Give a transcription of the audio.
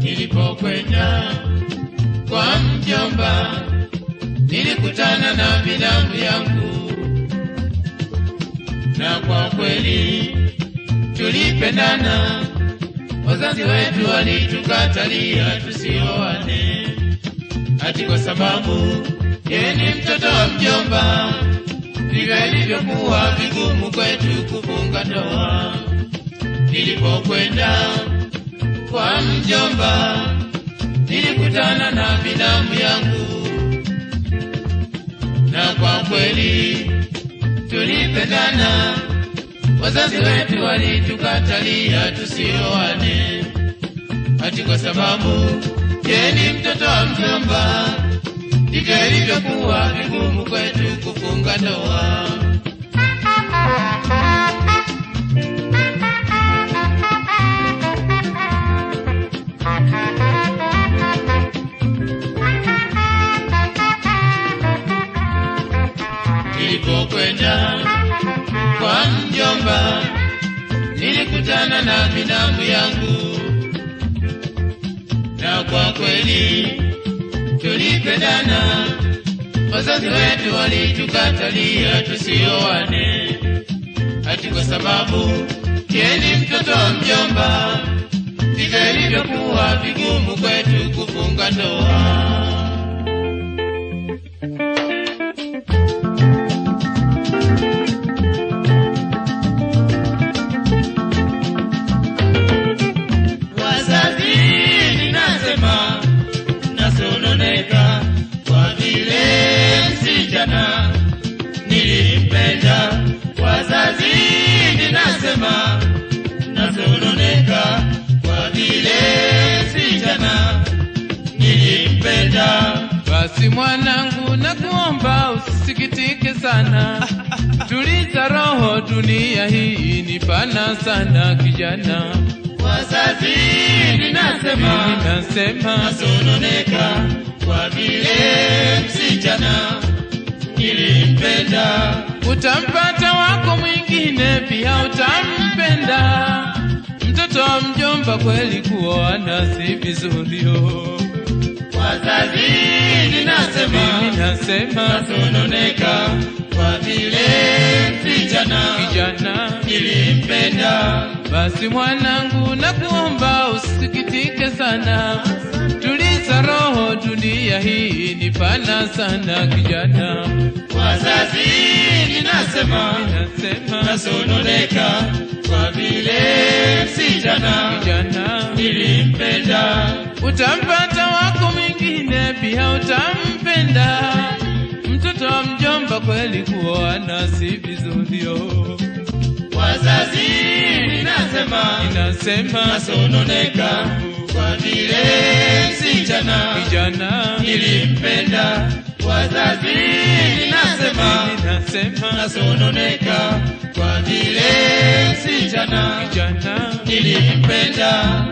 Nilipokwenda kwa mjomba, nilikutana na binamu yangu, na kwa kweli tulipendana. Wazazi wetu walitukatalia tusioane, ati kwa sababu yeye ni mtoto wa mjomba. Ndivyo ilivyokuwa vigumu kwetu kufunga ndoa. Nilipokwenda kwa mjomba, nilikutana na binamu yangu, na kwa kweli tulipendana. Wazazi wetu walitukatalia tusioane, ati kwa sababu yeye ni mtoto wa mjomba. Ndivyo ilivyokuwa vigumu kwetu kufunga ndoa. Nilipokwenda kwa mjomba, nilikutana na binamu yangu, na kwa kweli tulipendana. Wazazi wetu walitukatalia tusioane, ati kwa sababu yeni ni mtoto wa mjomba. Ndivyo ilivyokuwa vigumu kwetu kufunga ndoa. Basi mwanangu, nakuomba usisikitike sana, tuliza roho, dunia hii ni pana sana kijana. Wazazi ninasema ninasema nasema nasononeka kwa vile msichana nilimpenda. utampata wako mwingine, pia utampenda. Mtoto wa mjomba, kweli kuoana si vizuri. Wazazi ninasema Mimi nasema nasononeka kwa vile vijana kijana nilimpenda. Basi mwanangu, nakuomba usisikitike sana, tuliza roho, dunia hii ni pana sana kijana. Wazazi ninasema Nasema nasononeka kwa vile msichana kijana, nilimpenda. utampata wako mwingine, pia utampenda. Mtoto wa mjomba, kweli kuoa nasi vizurio. Wazazi ninasema Ninasema nasononeka kwa vile msichana kijana, nilimpenda. Wazazi ninasema ninasema nasononeka kwa vile msichana kijana nilimpenda.